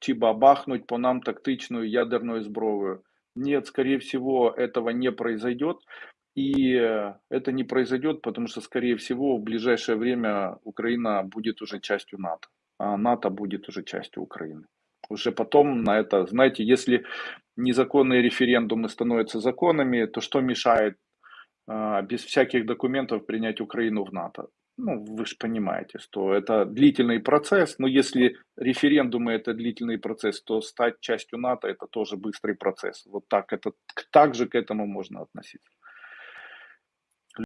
чи бабахнуть по нам тактичную ядерную зброю. Нет, скорее всего, этого не произойдет. И это не произойдет, потому что, скорее всего, в ближайшее время Украина будет уже частью НАТО. А НАТО будет уже частью Украины. Уже потом на это, знаете, если незаконные референдумы становятся законами, то что мешает а, без всяких документов принять Украину в НАТО? Ну, вы же понимаете, что это длительный процесс, но если референдумы это длительный процесс, то стать частью НАТО это тоже быстрый процесс. Вот так, это, так же к этому можно относиться.